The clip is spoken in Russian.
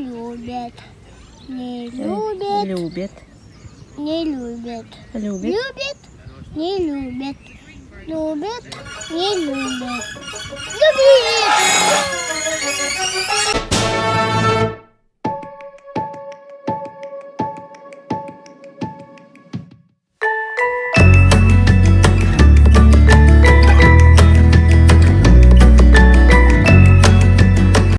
Не э, любят. Не любят. Любят. Не любят. Любит. Любит. Не любят. Любят. Не любят. Любит.